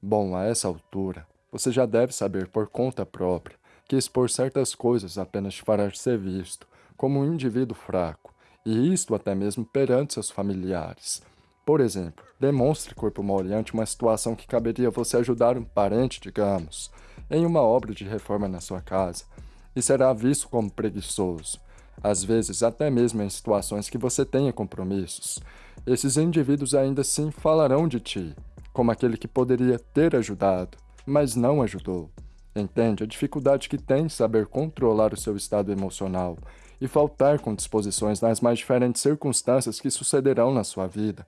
Bom, a essa altura, você já deve saber por conta própria que expor certas coisas apenas te fará ser visto como um indivíduo fraco, e isto até mesmo perante seus familiares. Por exemplo, demonstre corpo mole ante uma situação que caberia você ajudar um parente, digamos, em uma obra de reforma na sua casa, e será visto como preguiçoso, às vezes até mesmo em situações que você tenha compromissos. Esses indivíduos ainda assim falarão de ti, como aquele que poderia ter ajudado, mas não ajudou. Entende a dificuldade que tem em saber controlar o seu estado emocional e faltar com disposições nas mais diferentes circunstâncias que sucederão na sua vida.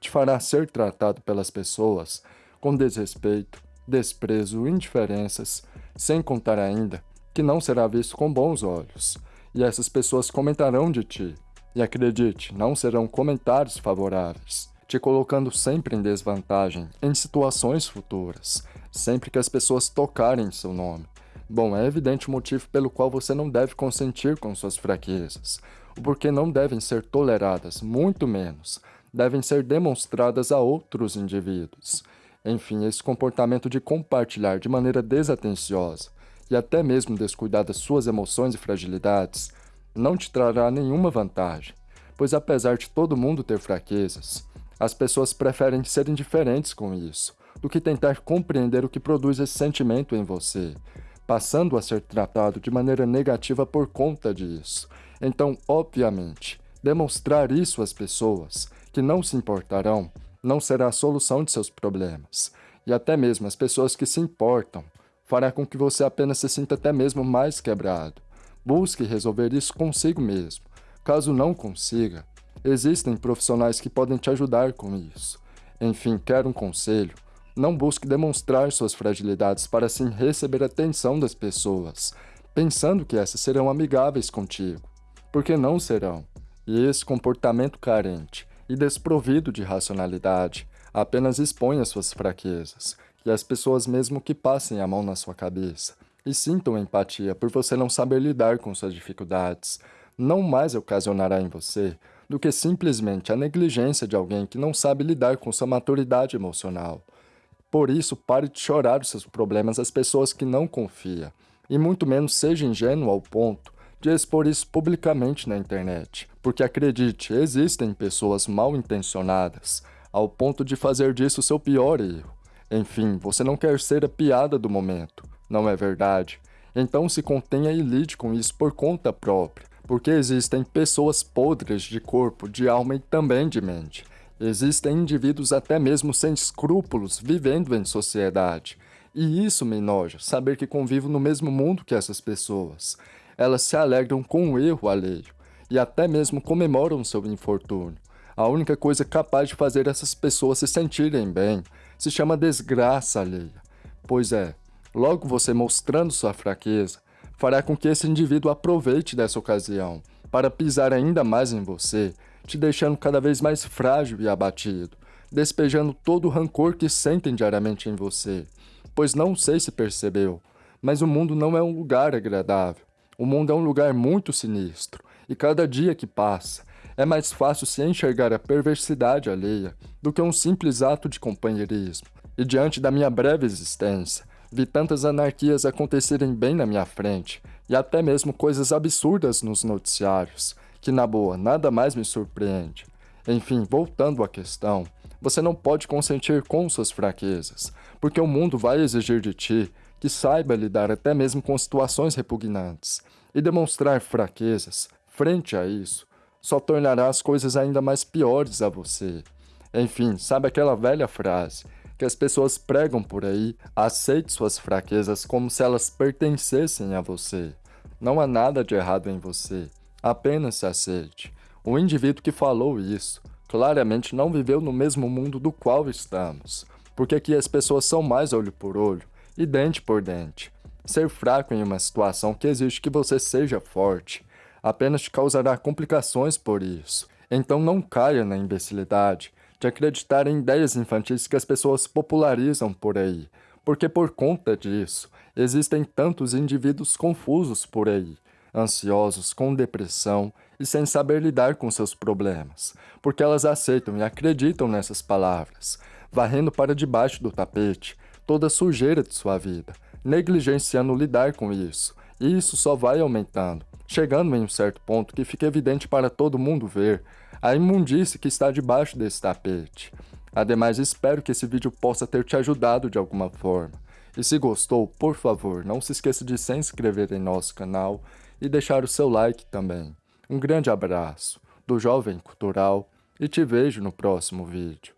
Te fará ser tratado pelas pessoas com desrespeito, desprezo, indiferenças, sem contar ainda que não será visto com bons olhos e essas pessoas comentarão de ti. E acredite, não serão comentários favoráveis, te colocando sempre em desvantagem em situações futuras, sempre que as pessoas tocarem seu nome. Bom, é evidente o motivo pelo qual você não deve consentir com suas fraquezas, o porquê não devem ser toleradas, muito menos, devem ser demonstradas a outros indivíduos. Enfim, esse comportamento de compartilhar de maneira desatenciosa e até mesmo descuidar das suas emoções e fragilidades, não te trará nenhuma vantagem, pois apesar de todo mundo ter fraquezas, as pessoas preferem ser indiferentes com isso, do que tentar compreender o que produz esse sentimento em você, passando a ser tratado de maneira negativa por conta disso. Então, obviamente, demonstrar isso às pessoas, que não se importarão, não será a solução de seus problemas. E até mesmo as pessoas que se importam, fará com que você apenas se sinta até mesmo mais quebrado. Busque resolver isso consigo mesmo. Caso não consiga, existem profissionais que podem te ajudar com isso. Enfim, quer um conselho? Não busque demonstrar suas fragilidades para assim receber a atenção das pessoas, pensando que essas serão amigáveis contigo, porque não serão. E esse comportamento carente e desprovido de racionalidade apenas expõe as suas fraquezas, e as pessoas mesmo que passem a mão na sua cabeça e sintam empatia por você não saber lidar com suas dificuldades, não mais ocasionará em você do que simplesmente a negligência de alguém que não sabe lidar com sua maturidade emocional. Por isso, pare de chorar os seus problemas às pessoas que não confia, e muito menos seja ingênuo ao ponto de expor isso publicamente na internet, porque acredite, existem pessoas mal intencionadas ao ponto de fazer disso seu pior erro. Enfim, você não quer ser a piada do momento, não é verdade? Então se contenha e lide com isso por conta própria, porque existem pessoas podres de corpo, de alma e também de mente. Existem indivíduos até mesmo sem escrúpulos vivendo em sociedade. E isso me enoja, saber que convivo no mesmo mundo que essas pessoas. Elas se alegram com o erro alheio e até mesmo comemoram seu infortúnio. A única coisa capaz de fazer essas pessoas se sentirem bem se chama desgraça alheia. Pois é, logo você mostrando sua fraqueza, fará com que esse indivíduo aproveite dessa ocasião para pisar ainda mais em você, te deixando cada vez mais frágil e abatido, despejando todo o rancor que sentem diariamente em você. Pois não sei se percebeu, mas o mundo não é um lugar agradável. O mundo é um lugar muito sinistro, e cada dia que passa, é mais fácil se enxergar a perversidade alheia do que um simples ato de companheirismo. E diante da minha breve existência, vi tantas anarquias acontecerem bem na minha frente, e até mesmo coisas absurdas nos noticiários, que na boa nada mais me surpreende. Enfim, voltando à questão, você não pode consentir com suas fraquezas, porque o mundo vai exigir de ti que saiba lidar até mesmo com situações repugnantes, e demonstrar fraquezas, frente a isso, só tornará as coisas ainda mais piores a você. Enfim, sabe aquela velha frase que as pessoas pregam por aí? Aceite suas fraquezas como se elas pertencessem a você. Não há nada de errado em você, apenas se aceite. O indivíduo que falou isso claramente não viveu no mesmo mundo do qual estamos, porque aqui as pessoas são mais olho por olho e dente por dente. Ser fraco em uma situação que exige que você seja forte apenas te causará complicações por isso. Então não caia na imbecilidade de acreditar em ideias infantis que as pessoas popularizam por aí, porque por conta disso, existem tantos indivíduos confusos por aí, ansiosos, com depressão e sem saber lidar com seus problemas, porque elas aceitam e acreditam nessas palavras, varrendo para debaixo do tapete toda a sujeira de sua vida, negligenciando lidar com isso, e isso só vai aumentando, chegando em um certo ponto que fica evidente para todo mundo ver a imundície que está debaixo desse tapete. Ademais, espero que esse vídeo possa ter te ajudado de alguma forma. E se gostou, por favor, não se esqueça de se inscrever em nosso canal e deixar o seu like também. Um grande abraço do Jovem Cultural e te vejo no próximo vídeo.